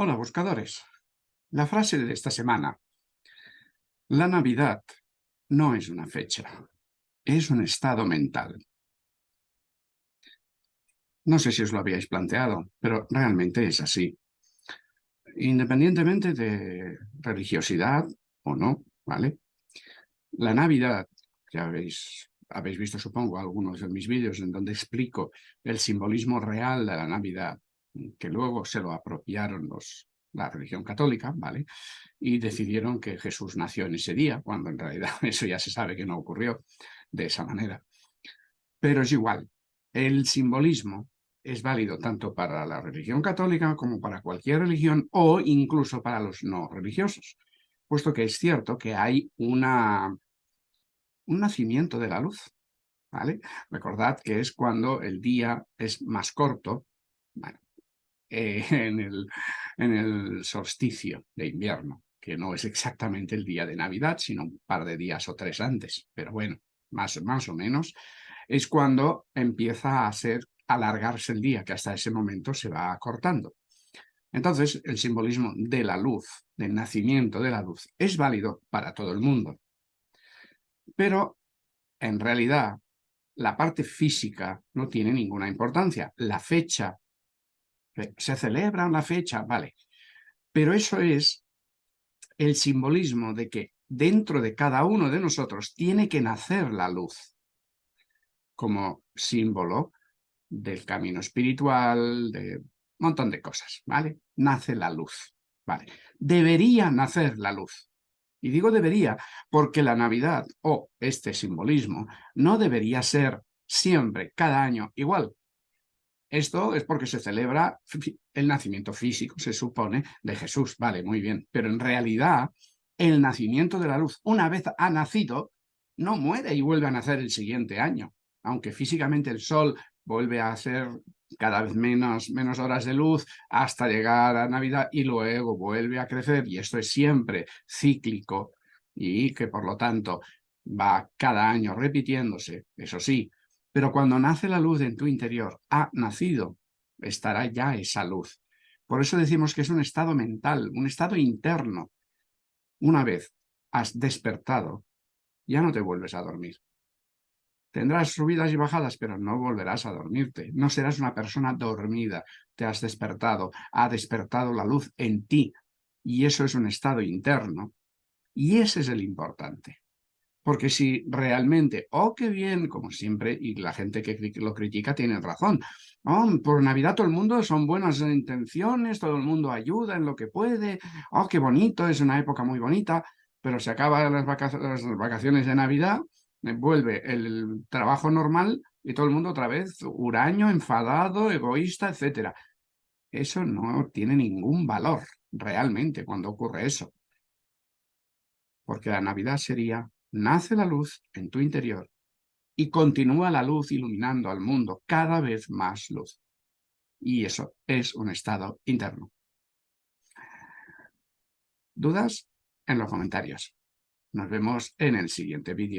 Hola buscadores. La frase de esta semana. La Navidad no es una fecha, es un estado mental. No sé si os lo habíais planteado, pero realmente es así. Independientemente de religiosidad o no, ¿vale? La Navidad, que habéis, habéis visto supongo algunos de mis vídeos en donde explico el simbolismo real de la Navidad, que luego se lo apropiaron los, la religión católica, ¿vale? Y decidieron que Jesús nació en ese día, cuando en realidad eso ya se sabe que no ocurrió de esa manera. Pero es igual, el simbolismo es válido tanto para la religión católica como para cualquier religión o incluso para los no religiosos, puesto que es cierto que hay una, un nacimiento de la luz, ¿vale? Recordad que es cuando el día es más corto, bueno, eh, en, el, solsticio de invierno, que no es exactamente el día de Navidad, sino un par de días o tres antes, pero bueno, más, más o menos, es cuando empieza a ser alargarse el día, que hasta ese momento se va acortando. Entonces, el simbolismo de la luz, del nacimiento de la luz, es válido para todo el mundo. Pero, en realidad, la parte física no tiene ninguna importancia. La fecha se celebra una fecha, vale. Pero eso es el simbolismo de que dentro de cada uno de nosotros tiene que nacer la luz como símbolo del camino espiritual, de un montón de cosas, ¿vale? Nace la luz, ¿vale? Debería nacer la luz. Y digo debería porque la Navidad o este simbolismo no debería ser siempre, cada año, igual. Esto es porque se celebra el nacimiento físico, se supone, de Jesús. Vale, muy bien. Pero en realidad, el nacimiento de la luz, una vez ha nacido, no muere y vuelve a nacer el siguiente año. Aunque físicamente el sol vuelve a hacer cada vez menos, menos horas de luz hasta llegar a Navidad y luego vuelve a crecer y esto es siempre cíclico y que por lo tanto va cada año repitiéndose, eso sí, pero cuando nace la luz en tu interior, ha nacido, estará ya esa luz. Por eso decimos que es un estado mental, un estado interno. Una vez has despertado, ya no te vuelves a dormir. Tendrás subidas y bajadas, pero no volverás a dormirte. No serás una persona dormida. Te has despertado. Ha despertado la luz en ti. Y eso es un estado interno. Y ese es el importante. Porque si realmente, oh, qué bien, como siempre, y la gente que lo critica tiene razón, oh, por Navidad todo el mundo son buenas intenciones, todo el mundo ayuda en lo que puede, oh, qué bonito, es una época muy bonita, pero se acaban las, vacaciones de Navidad, eh, vuelve el trabajo normal y todo el mundo otra vez huraño, enfadado, egoísta, etc. Eso no tiene ningún valor realmente cuando ocurre eso. Porque la Navidad sería nace la luz en tu interior y continúa la luz iluminando al mundo cada vez más luz. Y eso es un estado interno. ¿Dudas? En los comentarios. Nos vemos en el siguiente vídeo.